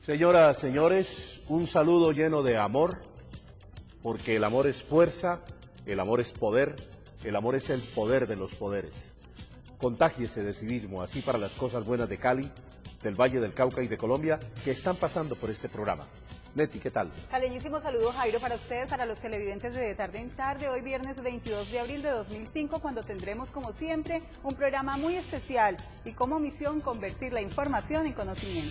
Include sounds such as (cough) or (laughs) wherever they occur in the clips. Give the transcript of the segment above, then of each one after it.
Señoras, señores, un saludo lleno de amor, porque el amor es fuerza, el amor es poder, el amor es el poder de los poderes. Contágiese de civismo, así para las cosas buenas de Cali, del Valle del Cauca y de Colombia, que están pasando por este programa. Neti, ¿qué tal? Caleñísimo saludo Jairo para ustedes, para los televidentes de Tarde en Tarde, hoy viernes 22 de abril de 2005, cuando tendremos como siempre un programa muy especial y como misión convertir la información en conocimiento.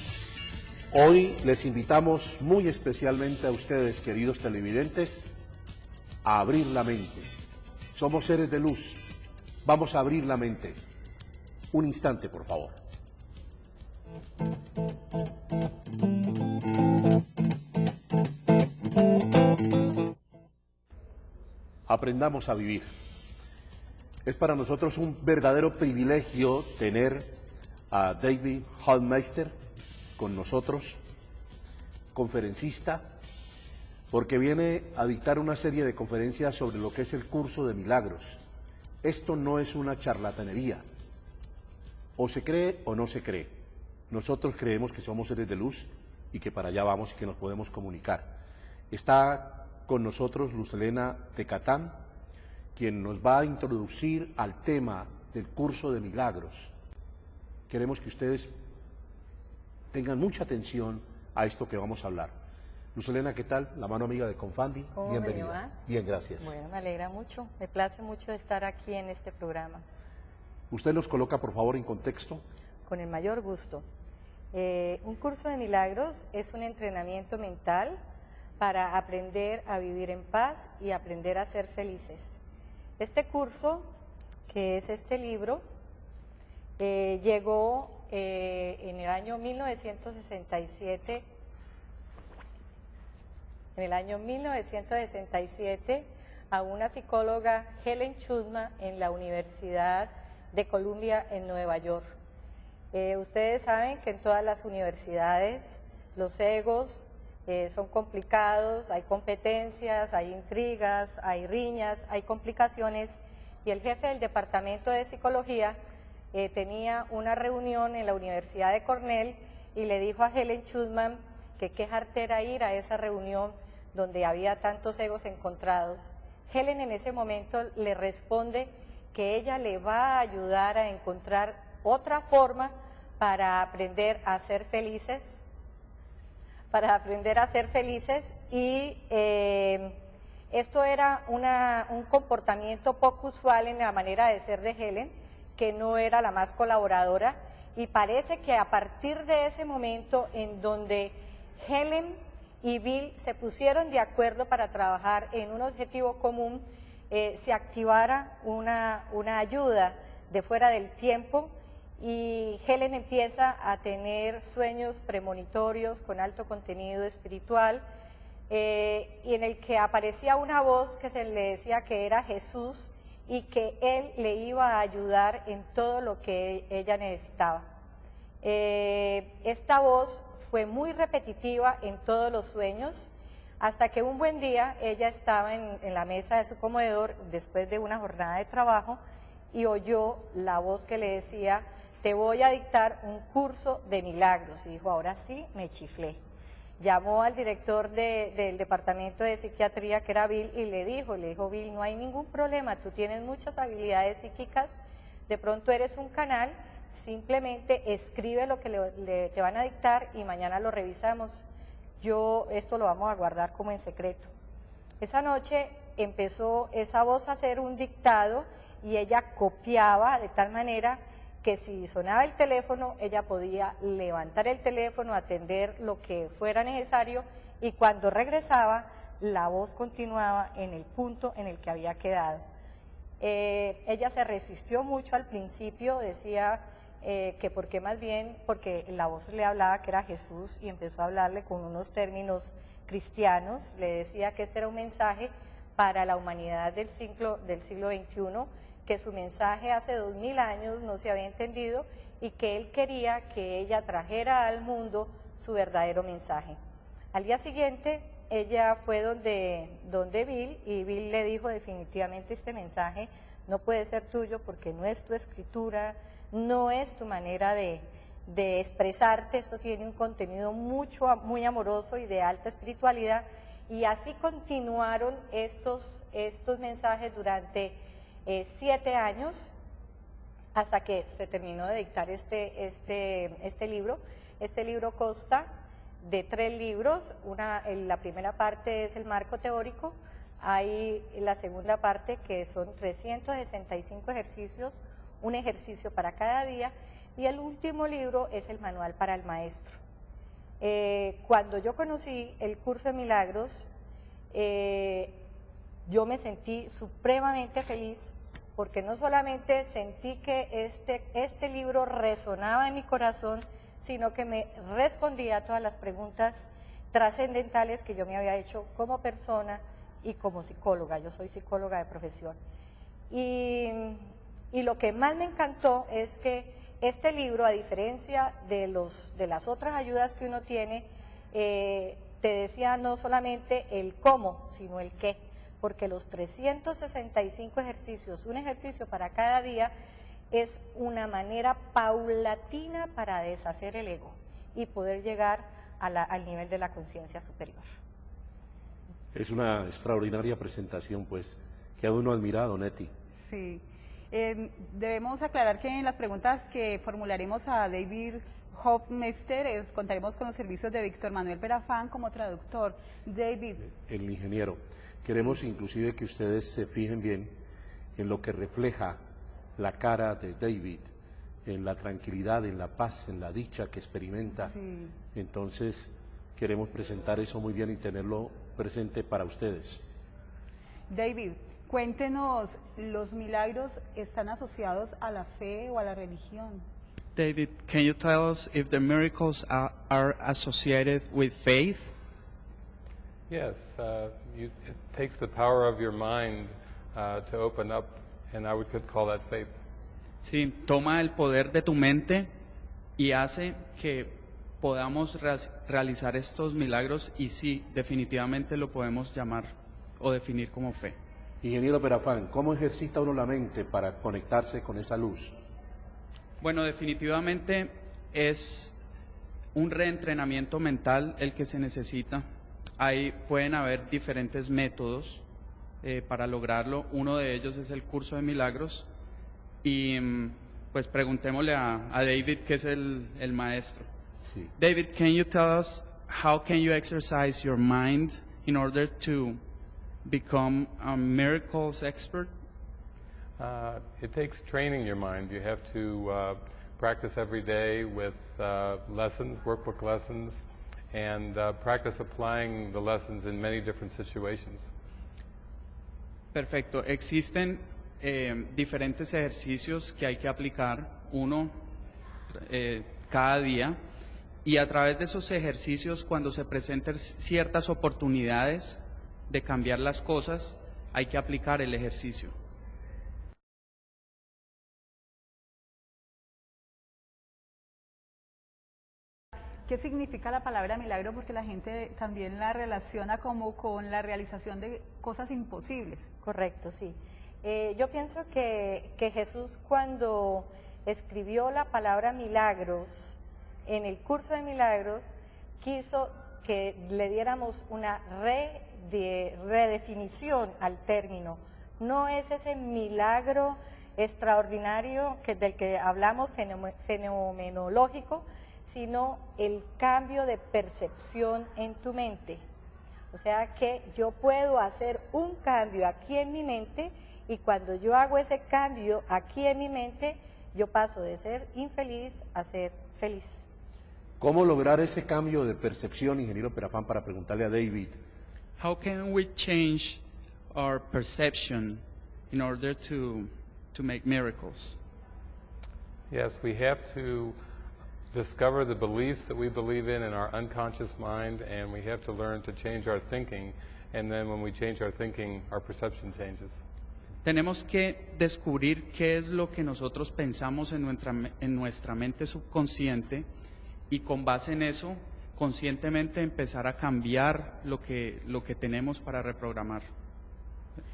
Hoy les invitamos muy especialmente a ustedes, queridos televidentes, a abrir la mente. Somos seres de luz. Vamos a abrir la mente. Un instante, por favor. Aprendamos a vivir. Es para nosotros un verdadero privilegio tener a David Hallmeister con nosotros, conferencista, porque viene a dictar una serie de conferencias sobre lo que es el curso de milagros. Esto no es una charlatanería. O se cree o no se cree. Nosotros creemos que somos seres de luz y que para allá vamos y que nos podemos comunicar. Está con nosotros Luz Elena Tecatán, quien nos va a introducir al tema del curso de milagros. Queremos que ustedes tengan mucha atención a esto que vamos a hablar. Luz Elena, ¿qué tal? La mano amiga de Confandi. ¿Cómo me Bienvenida. Bien, gracias. Bueno, me alegra mucho, me place mucho estar aquí en este programa, Usted nos coloca, por favor, en contexto. con el mayor gusto. Eh, un curso de milagros es un entrenamiento mental para aprender a vivir en paz y aprender a ser felices. Este curso, que es este libro, eh, llegó eh, en el año 1967 en el año 1967 a una psicóloga Helen Schulman en la Universidad de Columbia en Nueva York. Eh, ustedes saben que en todas las universidades los egos eh, son complicados, hay competencias, hay intrigas, hay riñas, hay complicaciones y el jefe del departamento de psicología eh, tenía una reunión en la Universidad de Cornell y le dijo a Helen Schulman que qué jartera ir a esa reunión donde había tantos egos encontrados. Helen en ese momento le responde que ella le va a ayudar a encontrar otra forma para aprender a ser felices, para aprender a ser felices y eh, esto era un comportamiento poco usual en la manera de ser de Helen, que no era la más colaboradora. Y parece que a partir de ese momento en donde Helen y Bill se pusieron de acuerdo para trabajar en un objetivo común, eh, se activara una, una ayuda de fuera del tiempo y Helen empieza a tener sueños premonitorios con alto contenido espiritual eh, y en el que aparecía una voz que se le decía que era Jesús y que él le iba a ayudar en todo lo que ella necesitaba. Eh, esta voz fue muy repetitiva en todos los sueños, hasta que un buen día ella estaba en, en la mesa de su comedor después de una jornada de trabajo y oyó la voz que le decía, te voy a dictar un curso de milagros. Y dijo, ahora sí, me chiflé. Llamó al director de- del departamento de psiquiatría, que era Bill, y le dijo, le dijo, Bill, no hay ningún problema, tú tienes muchas habilidades psíquicas, de pronto eres un canal, simplemente escribe lo que te van a dictar y mañana lo revisamos. Yo esto lo vamos a guardar como en secreto. Esa noche empezó esa voz a hacer un dictado y ella copiaba de tal manera que si sonaba el teléfono, ella podía levantar el teléfono, atender lo que fuera necesario y cuando regresaba, la voz continuaba en el punto en el que había quedado. Eh, ella se resistió mucho al principio, decía eh, que porque más bien, porque la voz le hablaba que era Jesús y empezó a hablarle con unos términos cristianos, le decía que este era un mensaje para la humanidad del siglo, del siglo XXI, que su mensaje hace dos mil años no se había entendido y que él quería que ella trajera al mundo su verdadero mensaje. Al día siguiente, ella fue donde, donde Bill y Bill le dijo definitivamente este mensaje no puede ser tuyo porque no es tu escritura, no es tu manera de, de expresarte, esto tiene un contenido mucho, muy amoroso y de alta espiritualidad. Y así continuaron estos, estos mensajes durante eh, siete años hasta que se terminó de dictar este, este, este libro. Este libro consta de tres libros, una, la primera parte es el marco teórico, hay la segunda parte que son 365 ejercicios, un ejercicio para cada día, y el último libro es el manual para el maestro. Eh, cuando yo conocí el curso de milagros, eh, yo me sentí supremamente feliz porque no solamente sentí que este, este libro resonaba en mi corazón, sino que me respondía a todas las preguntas trascendentales que yo me había hecho como persona y como psicóloga. Yo soy psicóloga de profesión. Y, lo que más me encantó es que este libro, a diferencia de, los, de las otras ayudas que uno tiene, eh, te decía no solamente el cómo, sino el qué, porque los 365 ejercicios, un ejercicio para cada día, es una manera paulatina para deshacer el ego y poder llegar al nivel de la conciencia superior. Es una extraordinaria presentación, pues, que ha uno admirado, Neti. Sí. Eh, debemos aclarar que en las preguntas que formularemos a David Hofmeister eh, contaremos con los servicios de Víctor Manuel Perafán como traductor. David. El ingeniero. Queremos inclusive que ustedes se fijen bien en lo que refleja la cara de David, en la tranquilidad, en la paz, en la dicha que experimenta. Entonces, queremos presentar eso muy bien y tenerlo presente para ustedes. David, Cuéntenos, ¿los milagros están asociados a la fe o a la religión? David, can you tell us if the miracles are, are associated with faith? Yes, uh, you, it takes the power of your mind uh, to open up, and I would could call that faith. Sí, toma el poder de tu mente y hace que podamos realizar estos milagros y sí, definitivamente lo podemos llamar o definir como fe. Ingeniero Perafán, ¿cómo ejercita uno la mente para conectarse con esa luz? Bueno, definitivamente es un reentrenamiento mental el que se necesita. Ahí pueden haber diferentes métodos eh, para lograrlo. Uno de ellos es el curso de milagros. Y mm, pues preguntémosle a, a David, que es el, el maestro. Sí. David, can you tell us how can you exercise your mind in order to become a miracles expert? Uh, it takes training your mind. You have to uh, practice every day with uh, lessons, workbook lessons, and uh, practice applying the lessons in many different situations. Perfecto. Existen eh, diferentes ejercicios que hay que aplicar, uno eh, cada día, y a través de esos ejercicios, cuando se presenten ciertas oportunidades, de cambiar las cosas, hay que aplicar el ejercicio. ¿Qué significa la palabra milagro? Porque la gente también la relaciona como con la realización de cosas imposibles. Correcto, sí. Eh, yo pienso que, que Jesús cuando escribió la palabra milagros en el curso de milagros, quiso que le diéramos una re de redefinición al término. No es ese milagro extraordinario que, del que hablamos fenomenológico, sino el cambio de percepción en tu mente. O sea que yo puedo hacer un cambio aquí en mi mente y cuando yo hago ese cambio aquí en mi mente, yo paso de ser infeliz a ser feliz. ¿Cómo lograr ese cambio de percepción, ingeniero Perafán, para preguntarle a David? how can we change our perception in order to, to make miracles? Yes, we have to discover the beliefs that we believe in in our unconscious mind, and we have to learn to change our thinking. And then when we change our thinking, our perception changes. Tenemos que descubrir qué es lo que nosotros pensamos en nuestra, en nuestra mente subconsciente y con base en eso conscientemente empezar a cambiar lo que, lo que tenemos para reprogramar.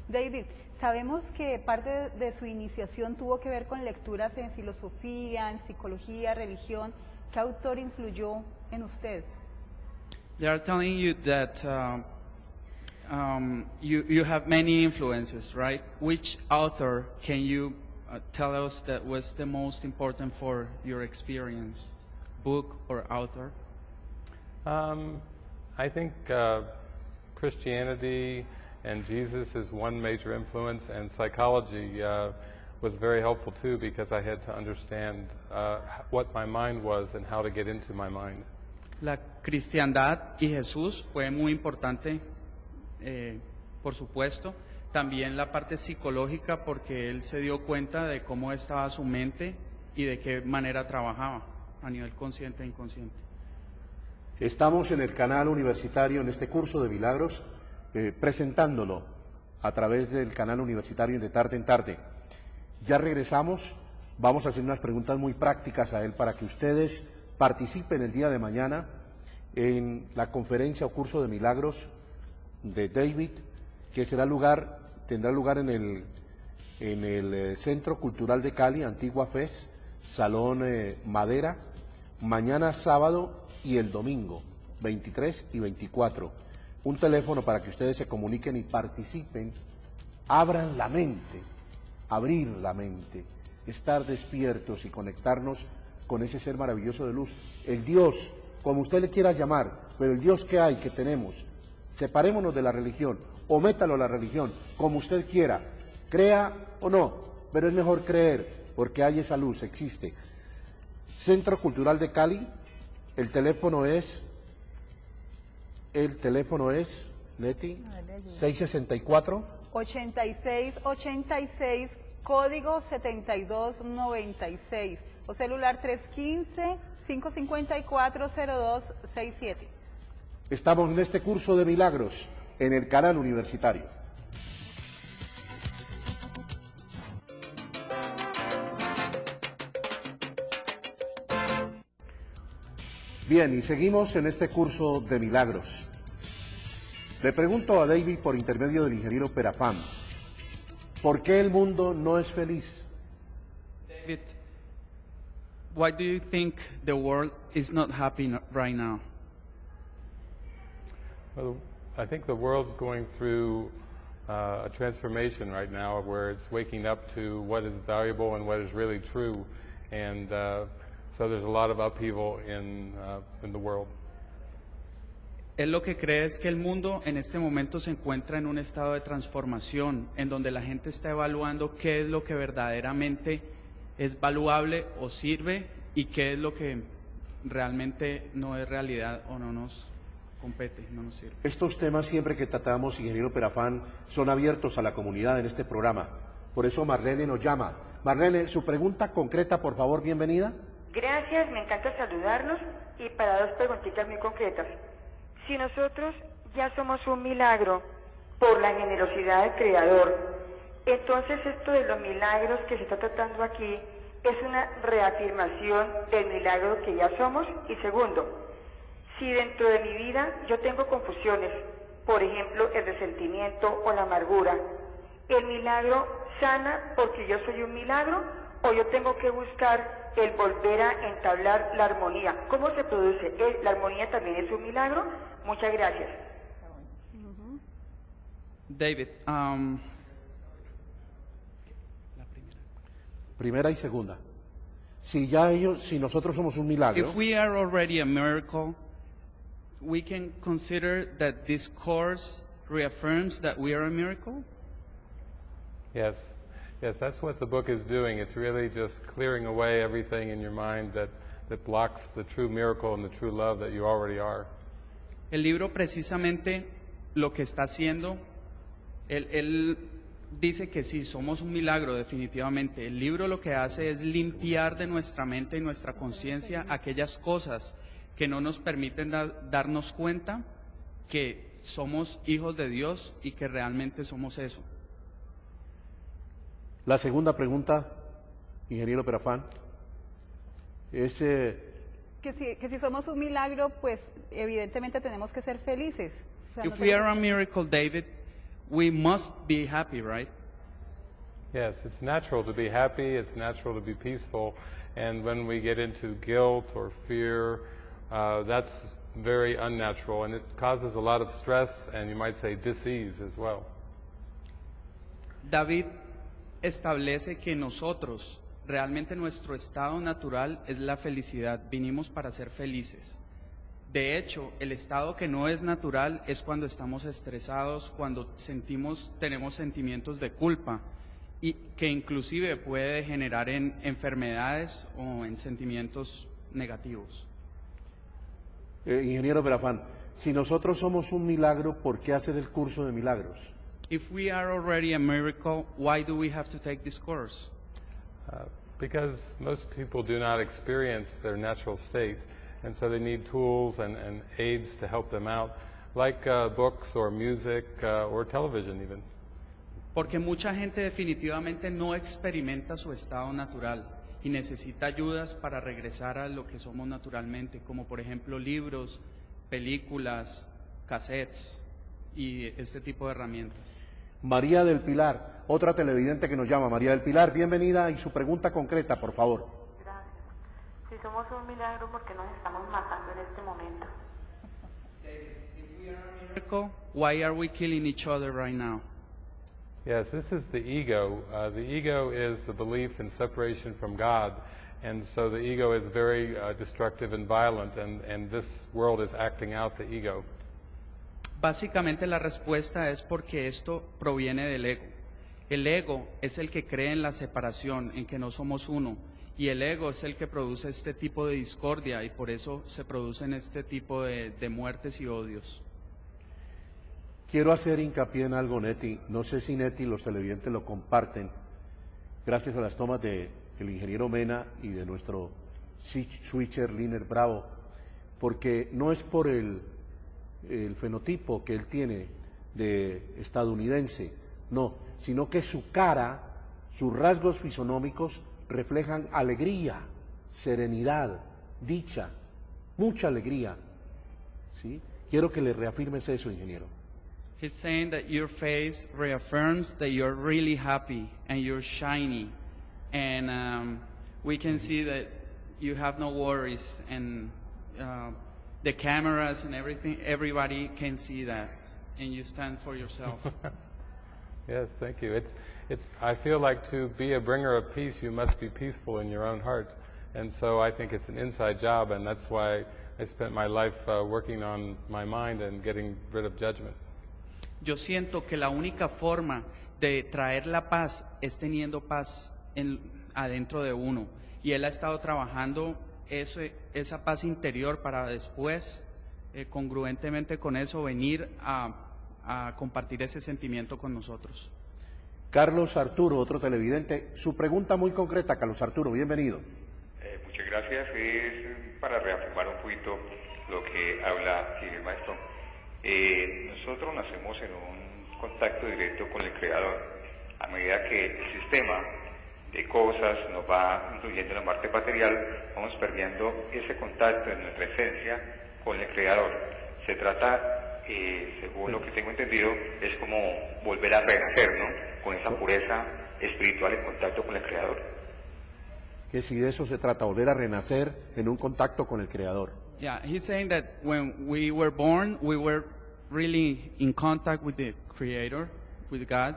David, sabemos que parte de su iniciación tuvo que ver con lecturas en filosofía, en psicología, religión. ¿Qué autor influyó en usted? They are telling you that uh, um, you, you have many influences, right? Which author can you uh, tell us that was the most important for your experience? Book or author? Um, I think uh, Christianity and Jesus is one major influence, and psychology uh, was very helpful too because I had to understand uh, what my mind was and how to get into my mind. La cristiandad y Jesús fue muy importante, eh, por supuesto. También la parte psicológica porque él se dio cuenta de cómo estaba su mente y de qué manera trabajaba a nivel consciente e inconsciente. Estamos en el canal universitario en este curso de milagros eh, presentándolo a través del canal universitario de tarde en tarde. Ya regresamos, vamos a hacer unas preguntas muy prácticas a él para que ustedes participen el día de mañana en la conferencia o curso de milagros de David, que será lugar, tendrá lugar en el, en el eh, Centro Cultural de Cali, Antigua FES, Salón eh, Madera, mañana sábado y el domingo, 23 y 24. Un teléfono para que ustedes se comuniquen y participen, abran la mente, abrir la mente, estar despiertos y conectarnos con ese ser maravilloso de luz, el Dios, como usted le quiera llamar, pero el Dios que hay, que tenemos. Separémonos de la religión, o métalo a la religión, como usted quiera, crea o no, pero es mejor creer, porque hay esa luz, existe. Centro Cultural de Cali, el teléfono es, el teléfono es, Leti, 664. 8686, código 7296 o celular 315-554-0267. Estamos en este curso de milagros en el canal universitario. Bien, y seguimos en este curso de milagros. Le pregunto a David por intermedio del ingeniero Perafán, ¿por qué el mundo no es feliz? David, why do you think the world is not happy right now? Well, I think the world's going through uh, a transformation right now where it's waking up to what is valuable and what is really true. And uh, so there's a lot of upheaval in, uh, in the world. Él lo que cree es que el mundo en este momento se encuentra en un estado de transformación, en donde la gente está evaluando qué es lo que verdaderamente es valuable o sirve y qué es lo que realmente no es realidad o no nos compete, no nos sirve. Estos temas siempre que tratamos, ingeniero Perafán, son abiertos a la comunidad en este programa. Por eso Marlene nos llama. Marlene, su pregunta concreta, por favor, bienvenida. Gracias, me encanta saludarlos y para dos preguntitas muy concretas. Si nosotros ya somos un milagro por la generosidad del Creador, entonces esto de los milagros que se está tratando aquí es una reafirmación del milagro que ya somos. Y segundo, si dentro de mi vida yo tengo confusiones, por ejemplo el resentimiento o la amargura, ¿el milagro sana porque yo soy un milagro o yo tengo que buscar el volver a entablar la armonía? ¿Cómo se produce? ¿Es- ¿La armonía también es un milagro? Muchas gracias. David, um, Primera y segunda. Si ya ellos, si nosotros somos un milagro, if we are already a miracle, we can consider that this course reaffirms that we are a miracle? Yes, yes, that's what the book is doing. It's really just clearing away everything in your mind that, that blocks the true miracle and the true love that you already are. El libro precisamente lo que está haciendo, él, él dice que sí, somos un milagro definitivamente. El libro lo que hace es limpiar de nuestra mente y nuestra conciencia aquellas cosas que no nos permiten da- darnos cuenta que somos hijos de Dios y que realmente somos eso. la segunda pregunta, ingeniero Perafán, es eh, Que si, que si somos un milagro, pues evidentemente tenemos que ser felices. O sea, no If we are a miracle, David, we must be happy, right? Yes, it's natural to be happy, it's natural to be peaceful, and when we get into guilt or fear, uh, that's very unnatural, and it causes a lot of stress and you might say disease as well. David establece que nosotros, realmente nuestro estado natural es la felicidad, vinimos para ser felices. De hecho, el estado que no es natural es cuando estamos estresados, cuando sentimos, tenemos sentimientos de culpa y que inclusive puede generar en enfermedades o en sentimientos negativos. Eh, ingeniero Perafán, si nosotros somos un milagro, ¿por qué hacer el curso de milagros? If we are already a miracle, why do we have to take this course? Uh, because most people do not experience their natural state, and so they need tools and, and aids to help them out, like uh, books or music uh, or television even. Porque mucha gente definitivamente no experimenta su estado natural y necesita ayudas para regresar a lo que somos naturalmente, como por ejemplo libros, películas, cassettes y este tipo de herramientas. María del Pilar, otra televidente que nos llama. María del Pilar, bienvenida y su pregunta concreta, por favor. Si somos un milagro, porque nos estamos matando en este momento? Why are we killing each other right now? Yes, this is the ego. Uh, the ego is the belief in separation from God, and so the ego is very uh, destructive and violent, and, and this world is acting out the ego. Básicamente la respuesta es porque esto proviene del ego. El ego es el que cree en la separación, en que no somos uno, y el ego es el que produce este tipo de discordia y por eso se producen este tipo de, de muertes y odios. Quiero hacer hincapié en algo, Neti. No sé si Neti los televidentes lo comparten, gracias a las tomas del ingeniero Mena y de nuestro switch- switcher Liner Bravo, porque no es por el, el fenotipo que él tiene de estadounidense, no, sino que su cara, sus rasgos fisonómicos reflejan alegría, serenidad, dicha, mucha alegría. ¿sí? Quiero que le reafirmes eso, ingeniero. He's saying that your face reaffirms that you're really happy and you're shiny, and um, we can see that you have no worries, and uh, the cameras and everything, everybody can see that, and you stand for yourself. (laughs) Yes, thank you. It's, it's, I feel like to be a bringer of peace, you must be peaceful in your own heart. And so I think it's an inside job, and that's why I spent my life uh, working on my mind and getting rid of judgment. Yo siento que la única forma de traer la paz es teniendo paz en- adentro de uno. Y él ha estado trabajando esa paz interior para después, eh, congruentemente con eso, venir a compartir ese sentimiento con nosotros. Carlos Arturo, otro televidente. Su pregunta muy concreta, Carlos Arturo, bienvenido. Eh, muchas gracias. Es para reafirmar un poquito lo que habla el maestro. Eh, nosotros nacemos en un contacto directo con el Creador. A medida que el sistema de cosas nos va incluyendo en la parte material, vamos perdiendo ese contacto en nuestra esencia con el Creador. Se trata, eh, según lo que tengo entendido, es como volver a renacer, ¿no? Con esa pureza espiritual en contacto con el Creador. Que si de eso se trata, volver a renacer en un contacto con el Creador. Yeah, he's saying that when we were born, we were really in contact with the Creator, with God,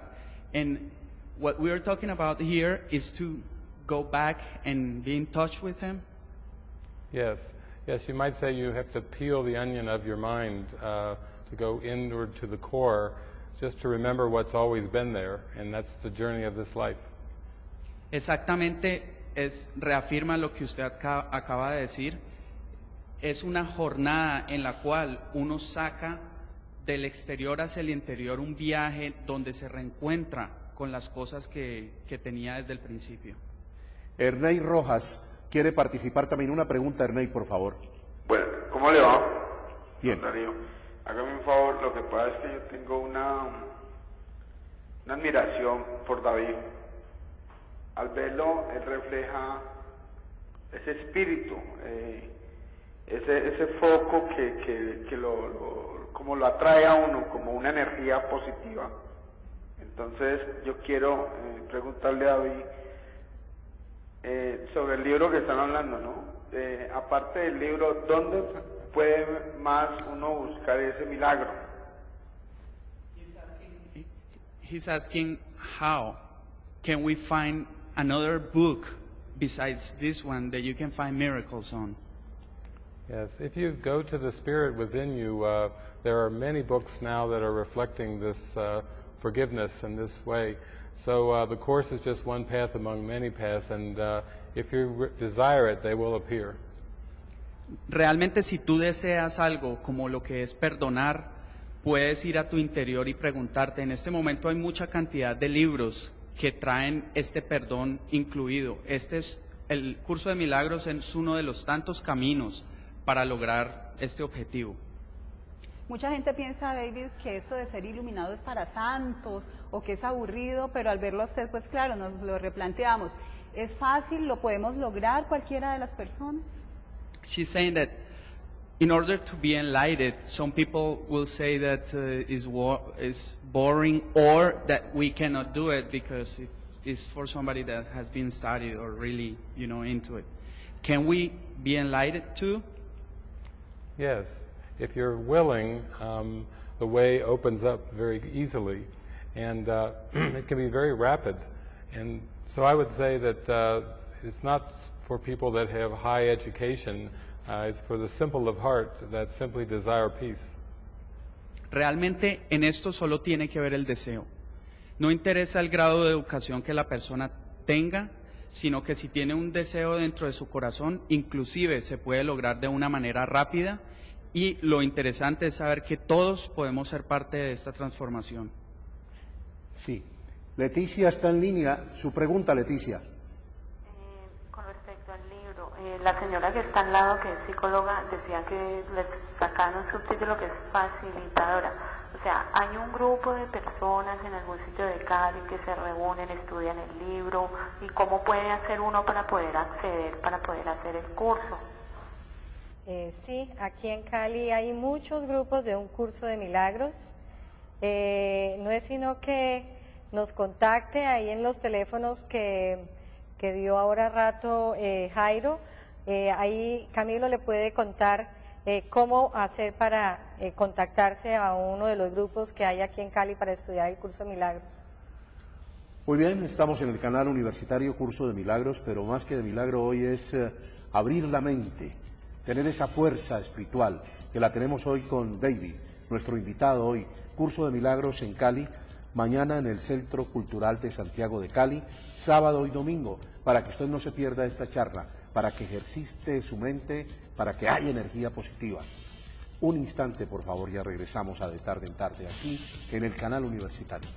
and what we are talking about here is to go back and be in touch with Him. Yes, yes, you might say you have to peel the onion of your mind uh, to go inward to the core, just to remember what's always been there, and that's the journey of this life. Exactamente, es, reafirma lo que usted aca- acaba de decir. Es una jornada en la cual uno saca del exterior hacia el interior un viaje donde se reencuentra con las cosas que, que tenía desde el principio. Ernei Rojas quiere participar también. Una pregunta, Ernei, por favor. Bueno, ¿cómo le va? Bien. Hágame un favor, lo que pasa es que yo tengo una, una admiración por David. Al verlo, él refleja ese espíritu. eh, ese, ese foco que, que, que lo, lo- como lo atrae a uno, como una energía positiva. Entonces yo quiero eh, preguntarle a David eh, sobre el libro que están hablando, ¿no? Eh, aparte del libro, ¿dónde puede más uno buscar ese milagro? He's asking how can we find another book besides this one that you can find miracles on? Yes, if you go to the spirit within you, uh, there are many books now that are reflecting this uh, forgiveness in this way. So uh, the Course is just one path among many paths, and uh, if you re- desire it, they will appear. Realmente si tú deseas algo como lo que es perdonar, puedes ir a tu interior y preguntarte, en este momento hay mucha cantidad de libros que traen este perdón incluido. Este es el curso de milagros es uno de los tantos caminos para lograr este objetivo. Mucha gente piensa, David, que esto de ser iluminado es para santos o que es aburrido, pero al verlo a usted, pues claro, nos lo replanteamos. ¿Es fácil? ¿Lo podemos lograr cualquiera de las personas? She's saying that in order to be enlightened, some people will say that uh, is is boring or that we cannot do it because it is for somebody that has been studied or really, you know, into it. Can we be enlightened too? Yes, if you're willing, um, the way opens up very easily, and uh, (clears throat) it can be very rapid. And so I would say that uh, it's not for people that have high education, uh, it's for the simple of heart that simply desire peace. Realmente en esto solo tiene que ver el deseo. No interesa el grado de educación que la persona tenga, sino que si tiene un deseo dentro de su corazón, inclusive se puede lograr de una manera rápida y lo interesante es saber que todos podemos ser parte de esta transformación. Sí. Leticia está en línea. Su pregunta, Leticia. Eh, con respecto al libro, eh, la señora que está al lado, que es psicóloga, decía que le sacaron un subtítulo que es facilitadora. O sea, hay un grupo de personas en algún sitio de Cali que se reúnen, estudian el libro y cómo puede hacer uno para poder acceder, para poder hacer el curso. Eh, sí, aquí en Cali hay muchos grupos de un curso de milagros. Eh, no es sino que nos contacte ahí en los teléfonos que, que dio ahora rato eh, Jairo. Eh, ahí Camilo le puede contar eh, cómo hacer para eh, contactarse a uno de los grupos que hay aquí en Cali para estudiar el curso de milagros. Muy bien, estamos en el canal universitario Curso de Milagros, pero más que de milagro hoy es eh, abrir la mente, tener esa fuerza espiritual que la tenemos hoy con David, nuestro invitado hoy, Curso de Milagros en Cali, mañana en el Centro Cultural de Santiago de Cali, sábado y domingo, para que usted no se pierda esta charla, para que ejercite su mente, para que haya energía positiva. Un instante, por favor, ya regresamos a De Tarde en Tarde aquí en el canal universitario.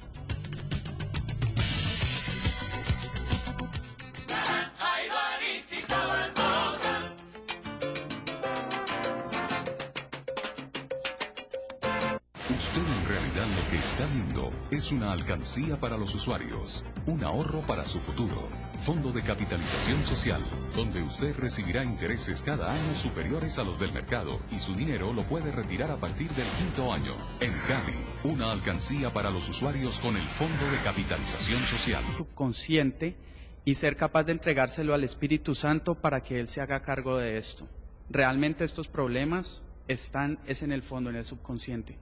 Usted en realidad lo que está viendo es una alcancía para los usuarios, un ahorro para su futuro, fondo de capitalización social, donde usted recibirá intereses cada año superiores a los del mercado y su dinero lo puede retirar a partir del quinto año. En Cali, una alcancía para los usuarios con el fondo de capitalización social. subconsciente y ser capaz de entregárselo al Espíritu Santo para que Él se haga cargo de esto. Realmente estos problemas están es en el fondo, en el subconsciente.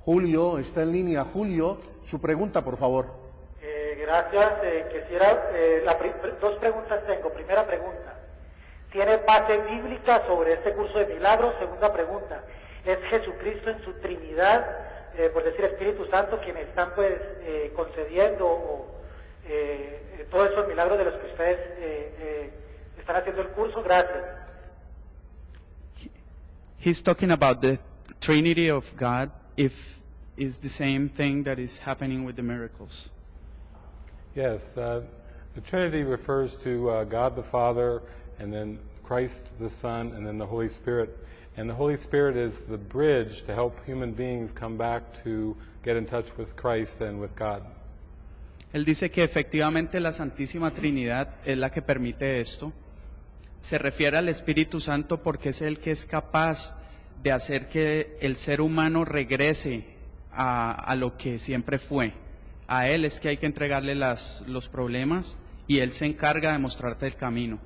Julio está en línea. Julio, su pregunta, por favor. Gracias. Eh, quisiera, eh, la dos preguntas tengo. Primera pregunta, ¿tiene base bíblica sobre este curso de milagros? Segunda pregunta, ¿es Jesucristo en su Trinidad, eh, por decir Espíritu Santo, quien están pues eh, concediendo o, eh, todos esos milagros de los que ustedes están haciendo el curso? Gracias. He's talking about the Trinity of God, if is the same thing that is happening with the miracles. Yes, uh, the Trinity refers to uh, God the Father, and then Christ the Son, and then the Holy Spirit. And the Holy Spirit is the bridge to help human beings come back to get in touch with Christ and with God. Él dice que efectivamente la Santísima Trinidad es la que permite esto. Se refiere al Espíritu Santo porque es el que es capaz de hacer que el ser humano regrese a, a lo que siempre fue. A Él es que hay que entregarle las, los problemas y Él se encarga de mostrarte el camino.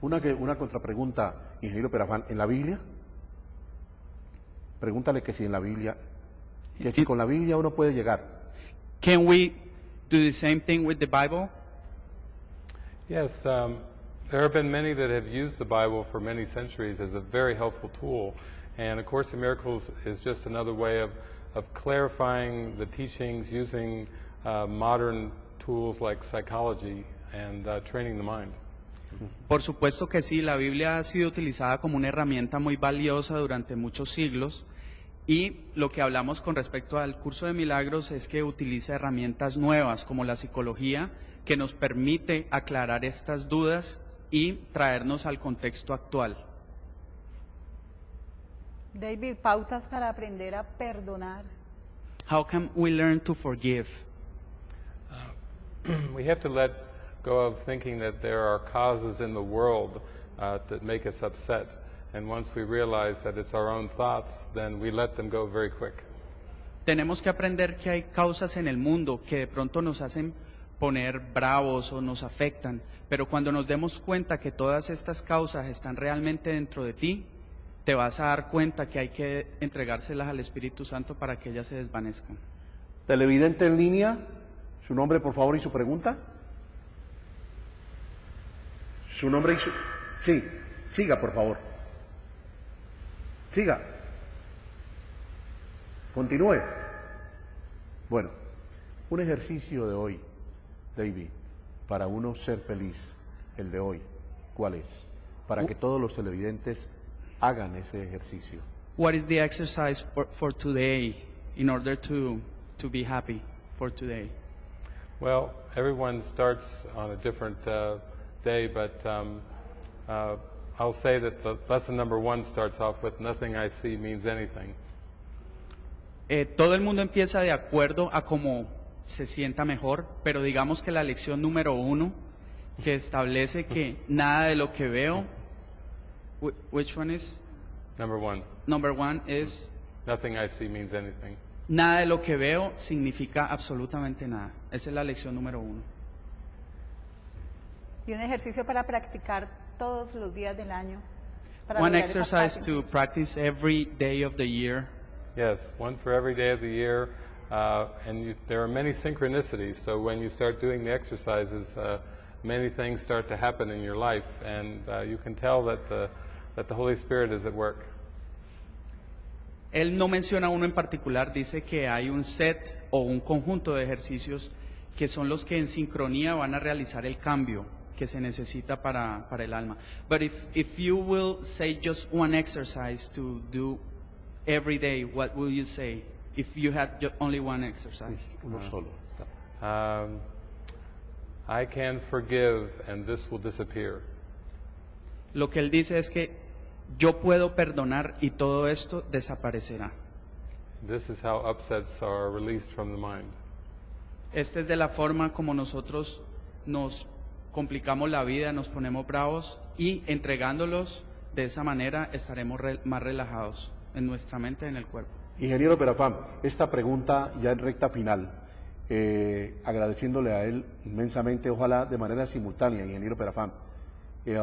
Una, que, una contrapregunta, ingeniero Perafán, ¿en la Biblia? Pregúntale que si en la Biblia, que si con la Biblia uno puede llegar. Can we do the same thing with the Bible? Yes, um, there have been many that have used the Bible for many centuries as a very helpful tool. And A Course in Miracles is just another way of, of clarifying the teachings using uh, modern tools like psychology and uh, training the mind. Por supuesto que sí, la Biblia ha sido utilizada como una herramienta muy valiosa durante muchos siglos y lo que hablamos con respecto al curso de milagros es que utiliza herramientas nuevas como la psicología que nos permite aclarar estas dudas y traernos al contexto actual. David, pautas para aprender a perdonar. How can we learn to forgive? (clears throat) we have to let go of thinking that there are causes in the world uh, that make us upset. And once we realize that it's our own thoughts, then we let them go very quick. Tenemos que aprender que hay causas en el mundo que de pronto nos hacen poner bravos o nos afectan, pero cuando nos demos cuenta que todas estas causas están realmente dentro de ti, te vas a dar cuenta que hay que entregárselas al Espíritu Santo para que ellas se desvanezcan. Televidente en línea, su nombre por favor y su pregunta. Su nombre y su... Sí, siga por favor. Siga. Continúe. Bueno, un ejercicio de hoy, David, para uno ser feliz, el de hoy, ¿cuál es? Para que todos los televidentes hagan ese ejercicio. What is the exercise for, for today in order to, to be happy for today? Well, everyone starts on a different uh, day, but um, uh, I'll say that the lesson number one starts off with nothing I see means anything. Eh, todo el mundo empieza de acuerdo a cómo se sienta mejor, pero digamos que la lección número uno que establece que nada de lo que veo, which one is? Number one, Number one is nothing I see means anything. nada de lo que veo significa absolutamente nada. Esa es la lección número uno. Y un ejercicio para practicar todos los días del año. para One lograr exercise to practice every day of the year. Yes, one for every day of the year. Uh, and you, there are many synchronicities, so when you start doing the exercises, uh, many things start to happen in your life, and uh, you can tell that the, that the Holy Spirit is at work. Él no menciona uno en particular, dice que hay un set o un conjunto de ejercicios que son los que en sincronía van a realizar el cambio que se necesita para, para el alma. But if, if you will say just one exercise to do every day, what will you say? If you had only one exercise. Uno solo. Um, I can forgive, and this will disappear. Lo que él dice es que yo puedo perdonar y todo esto desaparecerá. This is how upsets are released from the mind. Esta es de la forma como nosotros nos complicamos la vida, nos ponemos bravos y entregándolos de esa manera estaremos re- más relajados en nuestra mente y en el cuerpo. Ingeniero Perafán, esta pregunta ya en recta final, eh, agradeciéndole a él inmensamente, ojalá de manera simultánea, ingeniero Perafán. Eh,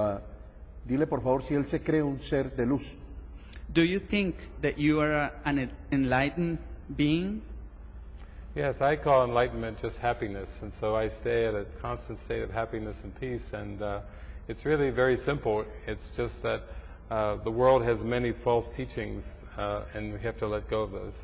dile por favor si él se cree un ser de luz. Do you think that you are an enlightened being? Yes, I call enlightenment just happiness, and so I stay at a constant state of happiness and peace. And uh, it's really very simple. It's just that uh, the world has many false teachings, uh, and we have to let go of those.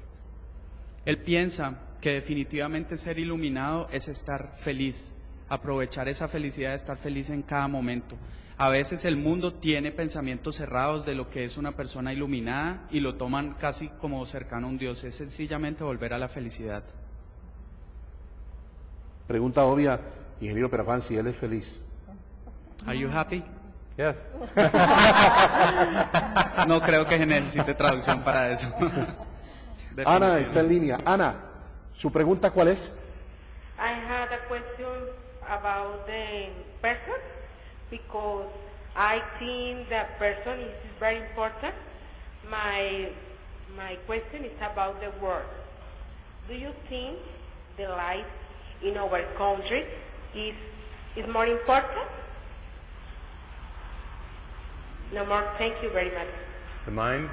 Él piensa que definitivamente ser iluminado es estar feliz, aprovechar esa felicidad de estar feliz en cada momento. A veces el mundo tiene pensamientos cerrados de lo que es una persona iluminada y lo toman casi como cercano a un Dios. Es sencillamente volver a la felicidad. Pregunta obvia, ingeniero Perafán, si él es feliz. Are you happy? Yes. (laughs) No creo que necesite traducción para eso. (laughs) Ana está en línea. Ana, ¿su pregunta cuál es? I had a question about the person. Because I think that person is very important. My, my question is about the world. Do you think the life in our country is, is more important? No more. Thank you very much. The mind,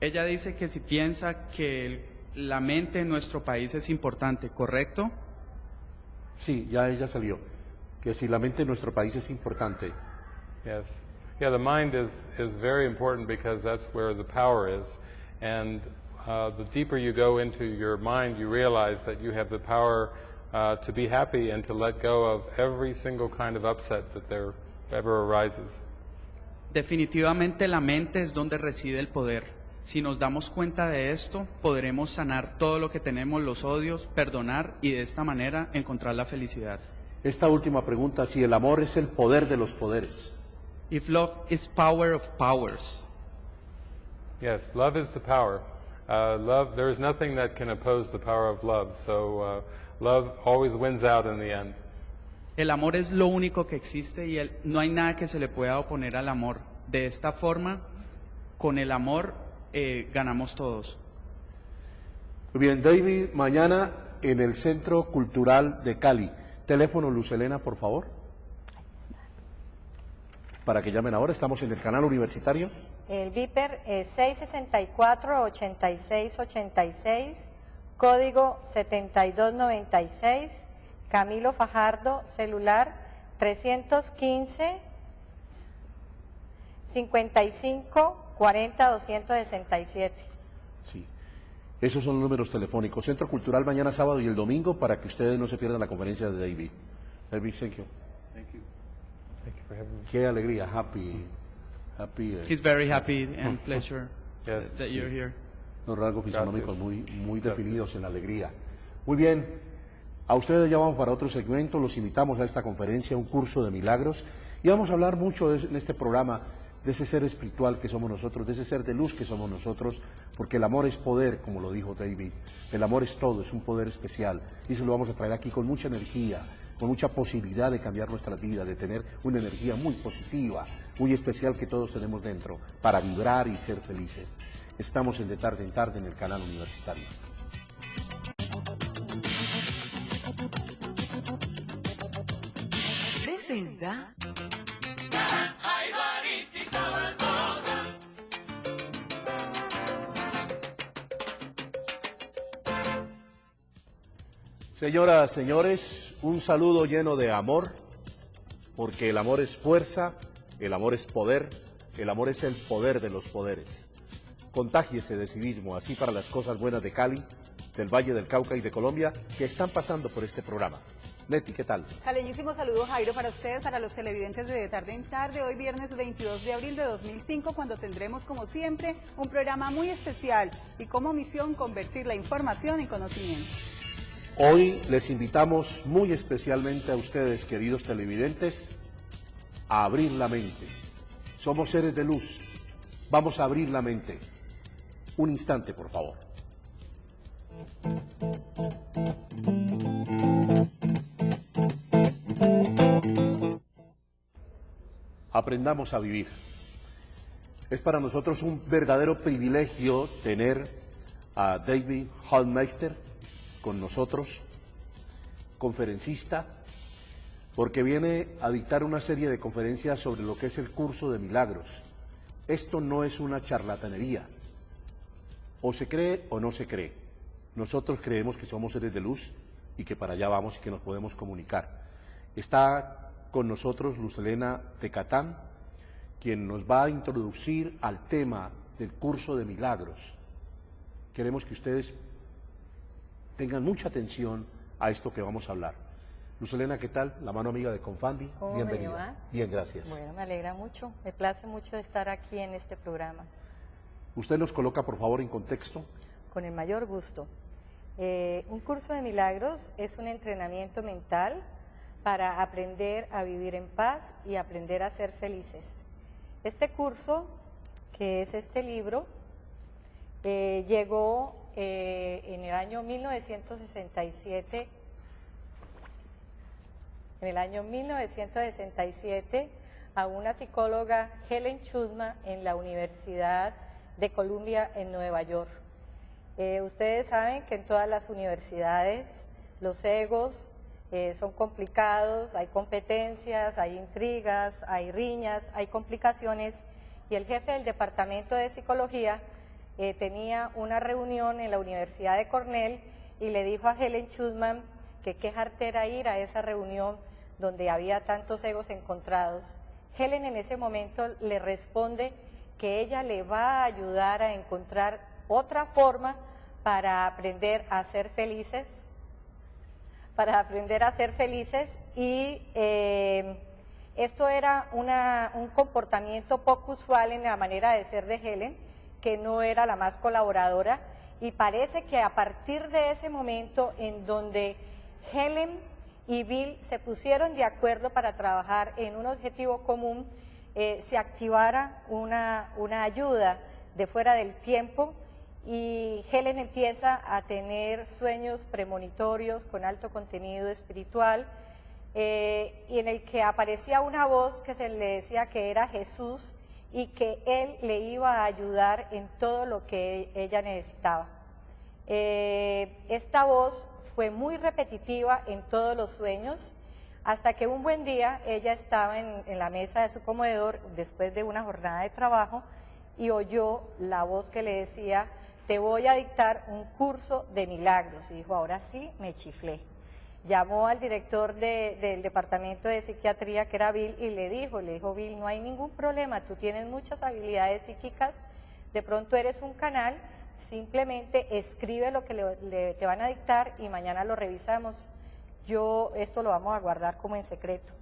ella dice que si piensa que el- la mente en nuestro país es importante, ¿correcto? Sí, ya ella salió. Que si la mente en nuestro país es importante, yes. Yeah, the mind is, is very important because that's where the power is. And uh, the deeper you go into your mind, you realize that you have the power uh, to be happy and to let go of every single kind of upset that there ever arises. Definitivamente la mente es donde reside el poder. Si nos damos cuenta de esto, podremos sanar todo lo que tenemos, los odios, perdonar y de esta manera encontrar la felicidad. Esta última pregunta, si el amor es el poder de los poderes, If love is power of powers, Yes, love is the power. Uh, love, there is nothing that can oppose the power of love. So uh, love always wins out in the end. el amor es lo único que existe y el- no hay nada que se le pueda oponer al amor. De esta forma, con el amor eh, ganamos todos. Muy bien, David, mañana en el Centro Cultural de Cali. Teléfono Luz Elena, por favor. Para que llamen ahora, estamos en el canal universitario. El Viper es 664-8686, código 7296, Camilo Fajardo, celular 315 55 40 267. Sí. Esos son los números telefónicos. Centro Cultural mañana sábado y el domingo para que ustedes no se pierdan la conferencia de David. David, thank you. Thank you for having me. Qué alegría, happy, happy. eh, He's very happy (laughs) and pleasure Yes. that you're here. Los rasgos fisonómicos Gracias. muy, muy Gracias. definidos en la alegría. Muy bien, a ustedes ya vamos para otro segmento, los invitamos a esta conferencia, un curso de milagros, y vamos a hablar mucho de- en este programa de ese ser espiritual que somos nosotros, de ese ser de luz que somos nosotros, porque el amor es poder, como lo dijo David, el amor es todo, es un poder especial, y eso lo vamos a traer aquí con mucha energía, con mucha posibilidad de cambiar nuestra vida, de tener una energía muy positiva, muy especial que todos tenemos dentro, para vibrar y ser felices. Estamos en De Tarde en Tarde en el canal universitario. Presenta Señoras, señores, un saludo lleno de amor, porque el amor es fuerza, el amor es poder, el amor es el poder de los poderes. Contágiese de civismo, así para las cosas buenas de Cali, del Valle del Cauca y de Colombia, que están pasando por este programa. Neti, ¿qué tal? Caleñísimo saludo Jairo para ustedes, para los televidentes de De Tarde en Tarde, hoy viernes 22 de abril de 2005, cuando tendremos como siempre un programa muy especial y como misión convertir la información en conocimiento. Hoy les invitamos muy especialmente a ustedes, queridos televidentes, a abrir la mente. Somos seres de luz. Vamos a abrir la mente. Un instante, por favor. Aprendamos a vivir. Es para nosotros un verdadero privilegio tener a David Hallmeister con nosotros, conferencista, porque viene a dictar una serie de conferencias sobre lo que es el curso de milagros. Esto no es una charlatanería. O se cree o no se cree. Nosotros creemos que somos seres de luz y que para allá vamos y que nos podemos comunicar. Está con nosotros Luz Elena Tecatán, quien nos va a introducir al tema del curso de milagros. Queremos que ustedes tengan mucha atención a esto que vamos a hablar. Luz Elena, ¿qué tal? La mano amiga de Confandi. ¿Cómo me Bienvenida. Bien, gracias. Bueno, me alegra mucho, me place mucho estar aquí en este programa, Usted nos coloca, por favor, en contexto. con el mayor gusto. Eh, un curso de milagros es un entrenamiento mental para aprender a vivir en paz y aprender a ser felices. Este curso, que es este libro, eh, llegó eh, en el año 1967 en el año 1967 a una psicóloga Helen Chudma en la Universidad de Columbia en Nueva York. Eh, ustedes saben que en todas las universidades los egos eh, son complicados, hay competencias, hay intrigas, hay riñas, hay complicaciones y el jefe del departamento de psicología eh, tenía una reunión en la Universidad de Cornell y le dijo a Helen Chudman que qué jartera ir a esa reunión donde había tantos egos encontrados. Helen en ese momento le responde que ella le va a ayudar a encontrar otra forma para aprender a ser felices, para aprender a ser felices y eh, esto era un comportamiento poco usual en la manera de ser de Helen, que no era la más colaboradora. Y parece que a partir de ese momento en donde Helen y Bill se pusieron de acuerdo para trabajar en un objetivo común, eh, se activara una, una ayuda de fuera del tiempo y Helen empieza a tener sueños premonitorios con alto contenido espiritual eh, y en el que aparecía una voz que se le decía que era Jesús y que él le iba a ayudar en todo lo que ella necesitaba. Eh, esta voz fue muy repetitiva en todos los sueños, hasta que un buen día ella estaba en, la mesa de su comedor después de una jornada de trabajo y oyó la voz que le decía, te voy a dictar un curso de milagros. Y dijo, ahora sí, me chiflé. Llamó al director del departamento de psiquiatría, que era Bill, y le dijo, le dijo, Bill, no hay ningún problema, tú tienes muchas habilidades psíquicas, de pronto eres un canal, simplemente escribe lo que te van a dictar y mañana lo revisamos. Yo esto lo vamos a guardar como en secreto.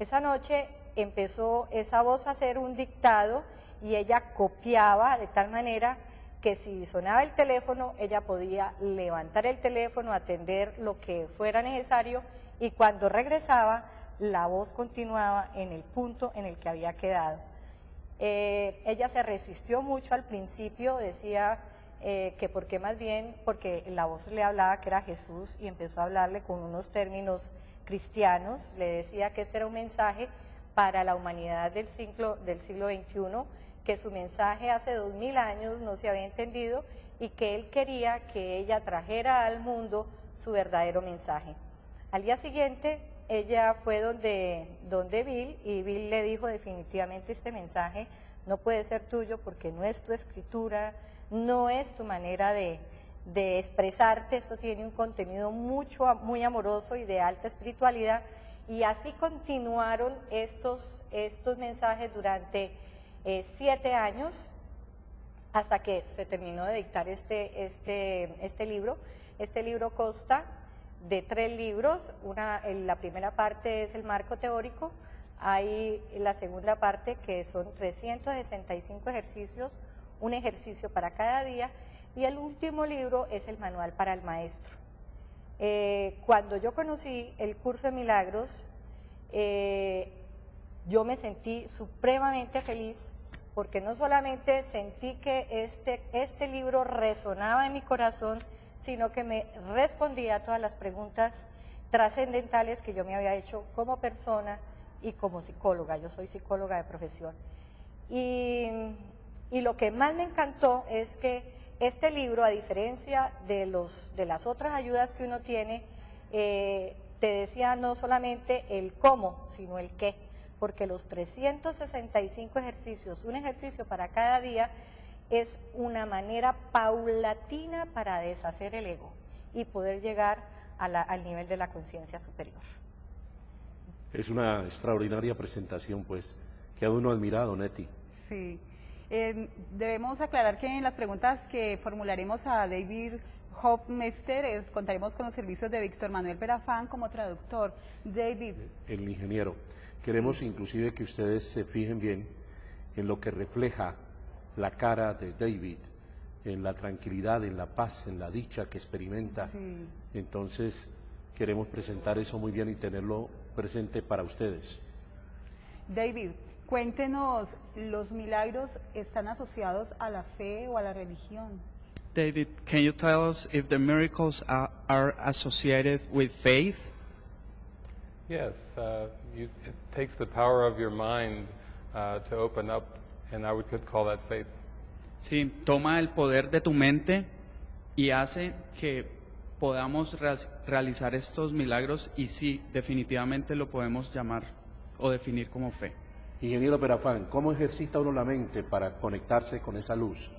Esa noche empezó esa voz a hacer un dictado y ella copiaba de tal manera que si sonaba el teléfono, ella podía levantar el teléfono, atender lo que fuera necesario y cuando regresaba, la voz continuaba en el punto en el que había quedado. Eh, ella se resistió mucho al principio, decía, eh, que porque más bien, porque la voz le hablaba que era Jesús y empezó a hablarle con unos términos cristianos, le decía que este era un mensaje para la humanidad del siglo, del siglo XXI, que su mensaje hace dos mil años no se había entendido y que él quería que ella trajera al mundo su verdadero mensaje. Al día siguiente ella fue donde, donde Bill y Bill le dijo definitivamente este mensaje no puede ser tuyo porque no es tu escritura, no es tu manera de, expresarte, esto tiene un contenido mucho, muy amoroso y de alta espiritualidad. Y así continuaron estos, estos mensajes durante eh, siete años hasta que se terminó de dictar este, este, este libro. Este libro consta de tres libros. Una, la primera parte es el marco teórico, hay la segunda parte que son 365 ejercicios un ejercicio para cada día y el último libro es el manual para el maestro. Eh, cuando yo conocí el curso de milagros, eh, yo me sentí supremamente feliz porque no solamente sentí que este, este libro resonaba en mi corazón, sino que me respondía a todas las preguntas trascendentales que yo me había hecho como persona y como psicóloga. Yo soy psicóloga de profesión. Y lo que más me encantó es que este libro, a diferencia de, los, de las otras ayudas que uno tiene, eh, te decía no solamente el cómo, sino el qué, porque los 365 ejercicios, un ejercicio para cada día, es una manera paulatina para deshacer el ego y poder llegar al nivel de la conciencia superior. Es una extraordinaria presentación, pues, que a uno admirado, Neti. Sí. Eh, debemos aclarar que en las preguntas que formularemos a David Hofmeister contaremos con los servicios de Víctor Manuel Perafán como traductor. David. El ingeniero. Queremos inclusive que ustedes se fijen bien en lo que refleja la cara de David, en la tranquilidad, en la paz, en la dicha que experimenta. Entonces, queremos presentar eso muy bien y tenerlo presente para ustedes. David, Cuéntenos, ¿los milagros están asociados a la fe o a la religión? David, can you tell us if the miracles are, are associated with faith? Yes, uh, you, it takes the power of your mind uh, to open up, and I would could call that faith. Sí, toma el poder de tu mente y hace que podamos realizar estos milagros y sí, definitivamente lo podemos llamar o definir como fe. Ingeniero Perafán, ¿cómo ejercita uno la mente para conectarse con esa luz?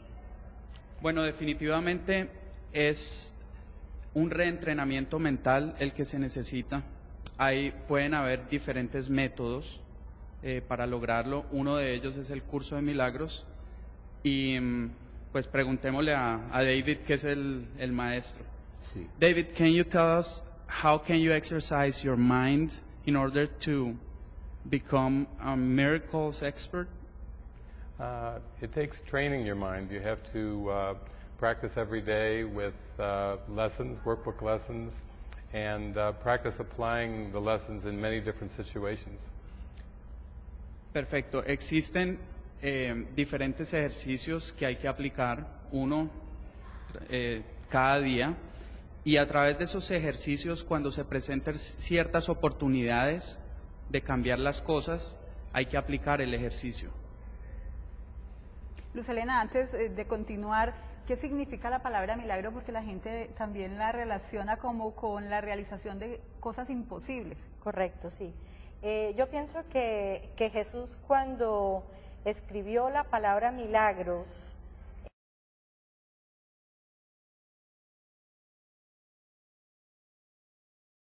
Bueno, definitivamente es un reentrenamiento mental el que se necesita. Ahí pueden haber diferentes métodos eh, para lograrlo. Uno de ellos es el curso de milagros. Y mm, pues preguntémosle a, a David, que es el, el maestro. Sí. David, can you tell us how can you exercise your mind in order to become a miracles expert? Uh, it takes training your mind. You have to uh, practice every day with uh, lessons, workbook lessons, and uh, practice applying the lessons in many different situations. Perfecto. Existen eh, diferentes ejercicios que hay que aplicar, uno eh, cada día, y a través de esos ejercicios, cuando se presenten ciertas oportunidades de cambiar las cosas, hay que aplicar el ejercicio. Luz Elena, antes eh, de continuar, ¿qué significa la palabra milagro? Porque la gente también la relaciona como con la realización de cosas imposibles. Correcto, sí. Eh, yo pienso que, que Jesús cuando escribió la palabra milagros,